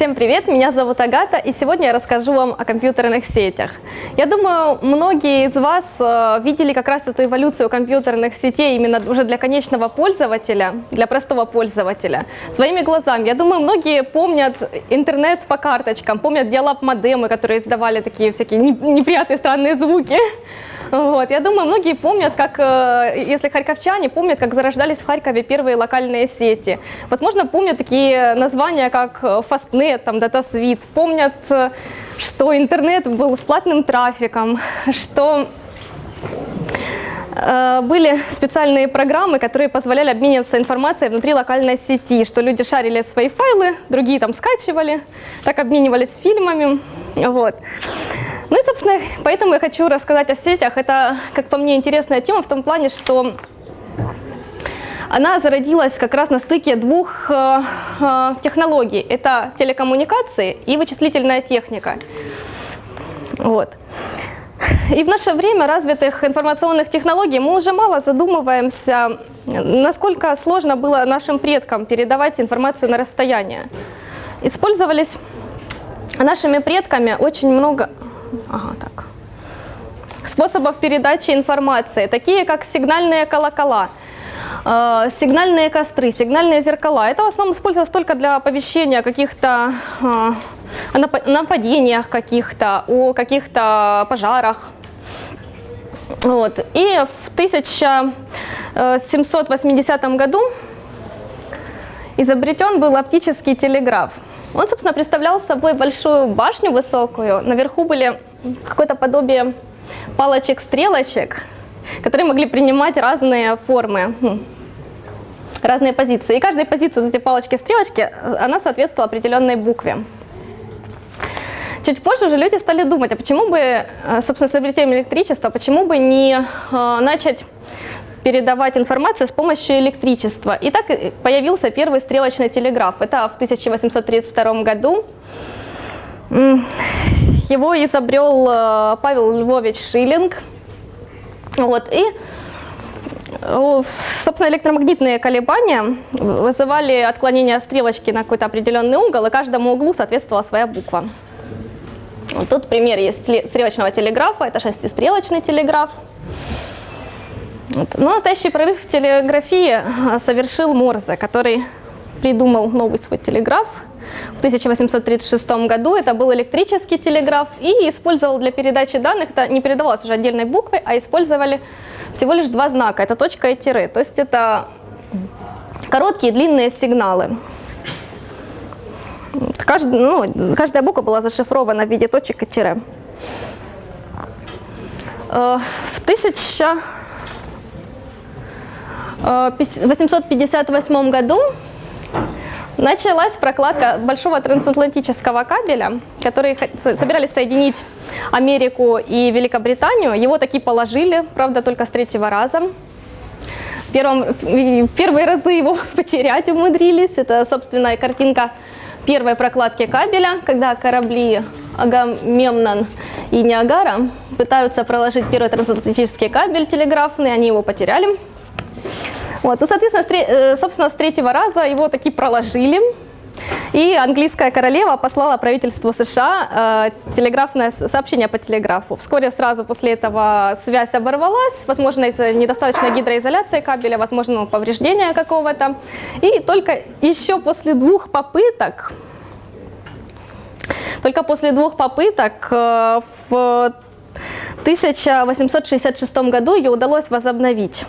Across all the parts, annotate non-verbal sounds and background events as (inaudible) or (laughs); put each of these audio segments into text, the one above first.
Всем привет, меня зовут Агата, и сегодня я расскажу вам о компьютерных сетях. Я думаю, многие из вас э, видели как раз эту эволюцию компьютерных сетей именно уже для конечного пользователя, для простого пользователя, своими глазами. Я думаю, многие помнят интернет по карточкам, помнят диалап-модемы, которые издавали такие всякие неприятные странные звуки. (laughs) Вот. Я думаю, многие помнят, как, э, если харьковчане, помнят, как зарождались в Харькове первые локальные сети. Возможно, помнят такие названия, как Fastnet, там, DataSuite. Помнят, э, что интернет был с платным трафиком, (laughs) что э, были специальные программы, которые позволяли обмениваться информацией внутри локальной сети, что люди шарили свои файлы, другие там скачивали, так обменивались фильмами. Вот. Ну и, собственно, поэтому я хочу рассказать о сетях. Это, как по мне, интересная тема в том плане, что она зародилась как раз на стыке двух э, э, технологий. Это телекоммуникации и вычислительная техника. Вот. И в наше время развитых информационных технологий мы уже мало задумываемся, насколько сложно было нашим предкам передавать информацию на расстояние. Использовались нашими предками очень много ага, так. способов передачи информации, такие как сигнальные колокола, сигнальные костры, сигнальные зеркала. Это в основном использовалось только для оповещения каких-то э, о нападениях каких-то, о каких-то пожарах. Вот. И в 1780 году изобретен был оптический телеграф. Он, собственно, представлял собой большую башню высокую. Наверху были какое-то подобие палочек-стрелочек, которые могли принимать разные формы, разные позиции. И каждой позиции эти палочки-стрелочки, она соответствовала определенной букве. Чуть позже уже люди стали думать, а почему бы, э, собственно, с изобретением электричества, почему бы не э, начать передавать информацию с помощью электричества. И так появился первый стрелочный телеграф. Это в 1832 году. Его изобрел э, Павел Львович Шиллинг. Вот, и Собственно, электромагнитные колебания вызывали отклонение стрелочки на какой-то определенный угол, и каждому углу соответствовала своя буква. Вот тут пример есть стрелочного телеграфа, это шестистрелочный телеграф. Вот. Но настоящий прорыв в телеграфии а, совершил Морзе, который придумал новый свой телеграф в 1836 году. Это был электрический телеграф и использовал для передачи данных, это не передавалось уже отдельной буквой, а использовали всего лишь два знака, это точка и тире. То есть это короткие длинные сигналы. Каждый, ну, каждая буква была зашифрована в виде точек и тире. Э, в 1000 1858 году началась прокладка большого трансатлантического кабеля, который собирались соединить Америку и Великобританию. Его таки положили, правда, только с третьего раза. Первым, первые разы его (laughs) потерять умудрились. Это, собственно, картинка первой прокладки кабеля, когда корабли Агамемнон и Ниагара пытаются проложить первый трансатлантический кабель телеграфный, они его потеряли. Вот, ну, соответственно, э, собственно, с третьего раза его таки проложили. И английская королева послала правительству США э, телеграфное сообщение по телеграфу. Вскоре сразу после этого связь оборвалась, возможно, из-за недостаточной гидроизоляции кабеля, возможно, повреждения какого-то. И только еще после двух попыток, только после двух попыток э, в 1866 году ее удалось возобновить.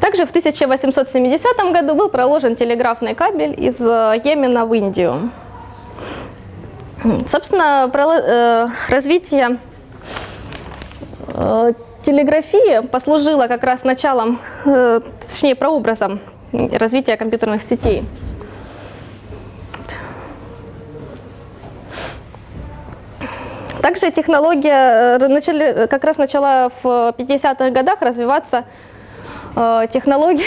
Также в 1870 году был проложен телеграфный кабель из э, Йемена в Индию. Собственно, э, развитие э, телеграфии послужило как раз началом, точнее прообразом развития компьютерных сетей. Также технология начали, как раз начала в 50-х годах развиваться э, технологии...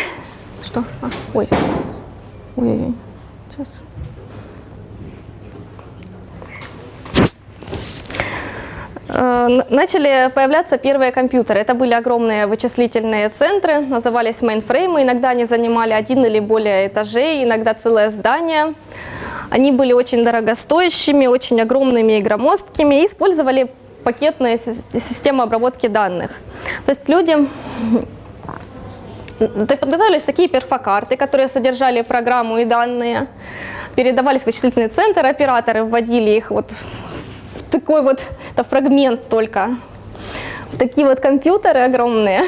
Что? А, ой. Ой, ой, ой. Сейчас. Э, начали появляться первые компьютеры. Это были огромные вычислительные центры, назывались мейнфреймы. Иногда они занимали один или более этажей, иногда целое здание. Они были очень дорогостоящими, очень огромными и громоздкими и использовали пакетные системы обработки данных. То есть люди подготовились такие перфокарты, которые содержали программу и данные, передавались в вычислительный центр, операторы вводили их вот в такой вот, это фрагмент только, в такие вот компьютеры огромные.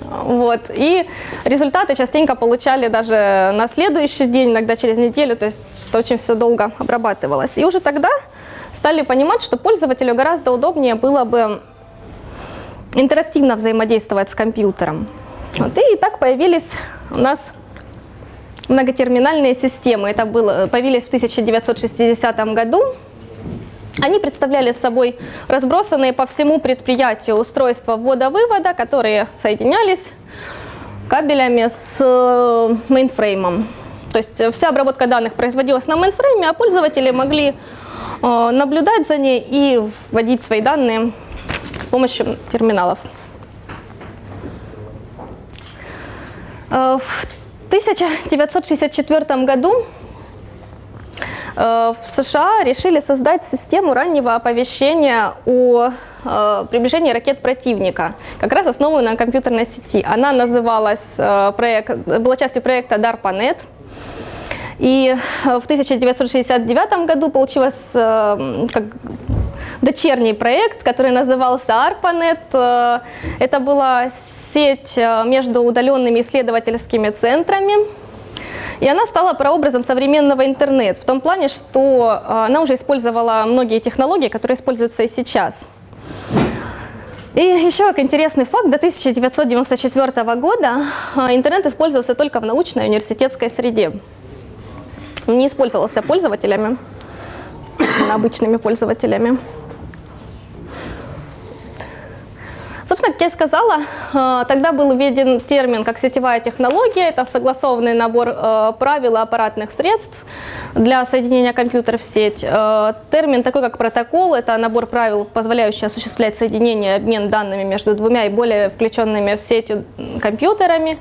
Вот. И результаты частенько получали даже на следующий день, иногда через неделю, то есть это очень все долго обрабатывалось. И уже тогда стали понимать, что пользователю гораздо удобнее было бы интерактивно взаимодействовать с компьютером. Вот. И так появились у нас многотерминальные системы. Это было, появились в 1960 году. Они представляли собой разбросанные по всему предприятию устройства ввода-вывода, которые соединялись кабелями с э, мейнфреймом. То есть вся обработка данных производилась на мейнфрейме, а пользователи могли э, наблюдать за ней и вводить свои данные с помощью терминалов. В 1964 году Э, в США решили создать систему раннего оповещения о э, приближении ракет противника, как раз основанную на компьютерной сети. Она называлась, э, была частью проекта DARPANET. И в 1969 году получилось как дочерний проект, который назывался ARPANET. Это была сеть между удаленными исследовательскими центрами, и она стала прообразом современного интернета в том плане, что а, она уже использовала многие технологии, которые используются и сейчас. И еще как интересный факт, до 1994 года интернет использовался только в научной университетской среде. Не использовался пользователями, (coughs) обычными пользователями. Я сказала, э, тогда был введен термин как сетевая технология. Это согласованный набор э, правил аппаратных средств для соединения компьютера в сеть. Э, термин такой, как протокол, это набор правил, позволяющий осуществлять соединение обмен данными между двумя и более включенными в сеть компьютерами.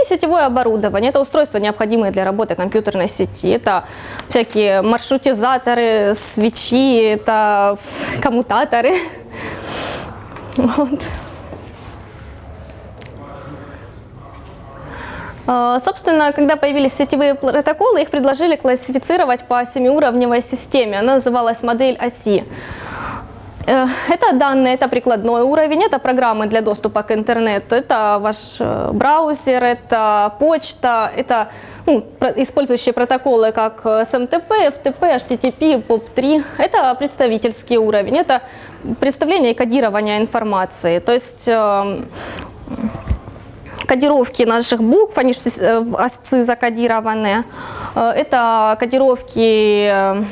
И сетевое оборудование. Это устройства, необходимые для работы компьютерной сети. Это всякие маршрутизаторы, свечи, это коммутаторы. (laughs) Вот. Собственно, когда появились сетевые протоколы, их предложили классифицировать по семиуровневой системе. Она называлась модель оси. Э, это данные, это прикладной уровень, это программы для доступа к интернету, это ваш э, браузер, это почта, это ну, использующие протоколы как SMTP, FTP, HTTP, POP3. Это представительский уровень, это представление и кодирование информации. То есть эм, кодировки наших букв, они э, в осцы закодированы. Э, это кодировки э,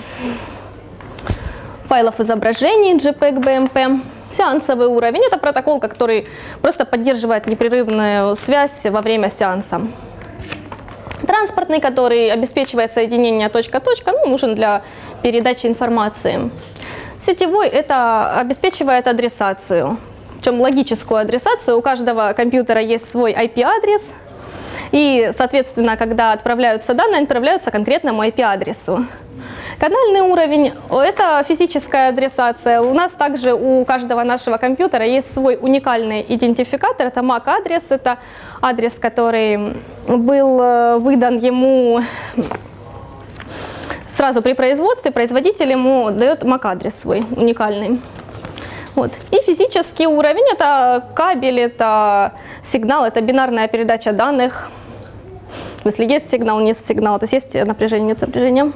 файлов изображений JPEG, BMP. Сеансовый уровень – это протокол, который просто поддерживает непрерывную связь во время сеанса. Транспортный, который обеспечивает соединение точка-точка, ну, нужен для передачи информации. Сетевой – это обеспечивает адресацию причем логическую адресацию. У каждого компьютера есть свой IP-адрес, и, соответственно, когда отправляются данные, отправляются конкретному IP-адресу. Канальный уровень – это физическая адресация. У нас также у каждого нашего компьютера есть свой уникальный идентификатор. Это MAC-адрес, это адрес, который был э, выдан ему сразу при производстве. Производитель ему дает MAC-адрес свой уникальный. Вот. И физический уровень – это кабель, это сигнал, это бинарная передача данных. Если есть сигнал, нет сигнала, то есть есть напряжение, нет напряжения.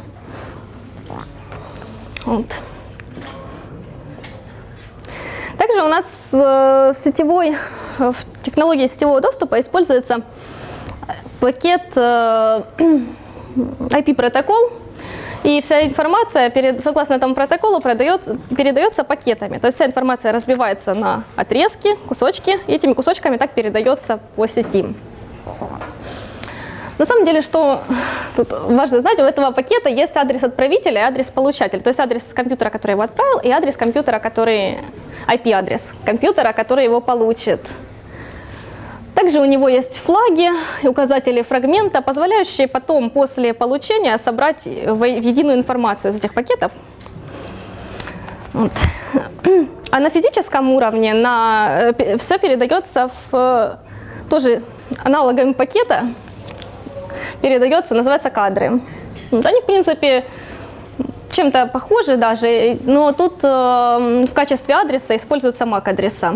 Вот. Также у нас э, в сетевой, в технологии сетевого доступа используется пакет э, (clears throat) IP-протокол, и вся информация, перед, согласно этому протоколу, продается, передается пакетами. То есть вся информация разбивается на отрезки, кусочки, и этими кусочками так передается по сети. На самом деле, что тут важно знать, у этого пакета есть адрес отправителя и адрес получателя. То есть адрес компьютера, который его отправил, и адрес компьютера, который IP-адрес компьютера, который его получит. Также у него есть флаги указатели фрагмента, позволяющие потом после получения собрать в единую информацию из этих пакетов. Вот. А на физическом уровне на, все передается в э, тоже аналогами пакета, передается, называется кадры. Вот они, в принципе, чем-то похожи даже, но тут э, в качестве адреса используются MAC-адреса.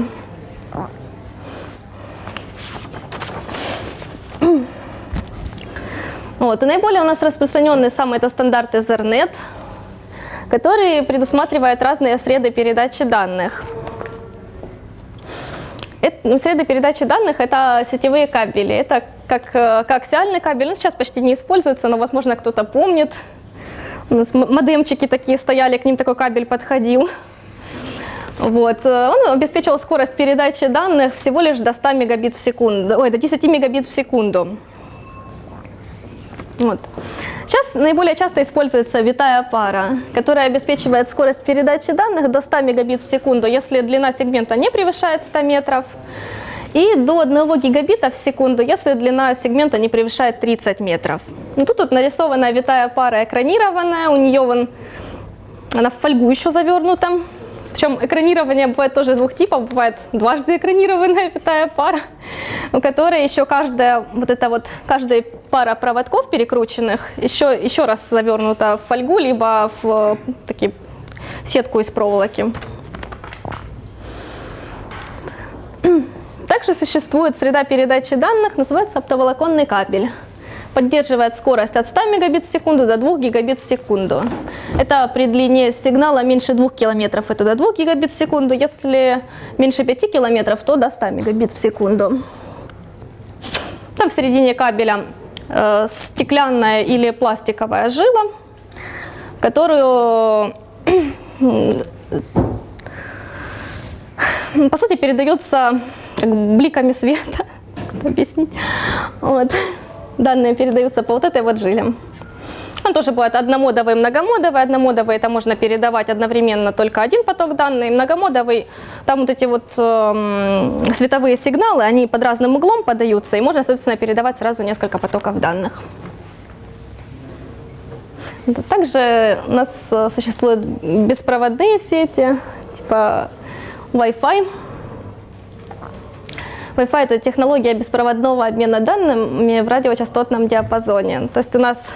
Вот. И наиболее у нас распространенный самый это стандарт Ethernet, который предусматривает разные среды передачи данных. Это, ну, среды передачи данных – это сетевые кабели. Это как э, коаксиальный кабель. Он сейчас почти не используется, но, возможно, кто-то помнит. У нас модемчики такие стояли, к ним такой кабель подходил. Вот. э, Он обеспечивал скорость передачи данных всего лишь до 100 мегабит в секунду, ой, до 10 мегабит в секунду. Вот. Сейчас наиболее часто используется витая пара, которая обеспечивает скорость передачи данных до 100 мегабит в секунду, если длина сегмента не превышает 100 метров, и до 1 гигабита в секунду, если длина сегмента не превышает 30 метров. Ну, тут, тут нарисована витая пара экранированная, у нее вон, она в фольгу еще завернута. Причем экранирование бывает тоже двух типов. Бывает дважды экранированная (laughs) витая пара, у которой еще каждая, вот эта вот, каждая пара проводков перекрученных еще, еще раз завернута в фольгу, либо в э, такие, сетку из проволоки. Также существует среда передачи данных, называется оптоволоконный кабель. Поддерживает скорость от 100 мегабит в секунду до 2 гигабит в секунду. Это при длине сигнала меньше 2 километров, это до 2 гигабит в секунду. Если меньше 5 километров, то до 100 мегабит в секунду. Там в середине кабеля э, стеклянная или пластиковая жила, которую по сути, передается как бы бликами света. (laughs) Как объяснить? Вот. Данные передаются по вот этой вот жиле. Он тоже бывает одномодовый многомодовый. Одномодовый это можно передавать одновременно только один поток данных. Многомодовый, там вот эти вот эм, световые сигналы, они под разным углом подаются, и можно, соответственно, передавать сразу несколько потоков данных. Также у нас э, существуют беспроводные сети, типа Wi-Fi. Wi-Fi – это технология беспроводного обмена данными в радиочастотном диапазоне. То есть у нас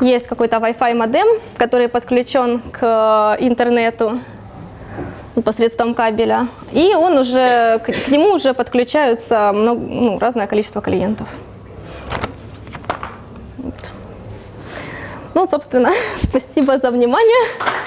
есть какой-то Wi-Fi модем, который подключен к интернету посредством кабеля, и он уже, к, к нему уже подключаются много, ну, разное количество клиентов. Вот. Ну, собственно, (laughs) спасибо за внимание.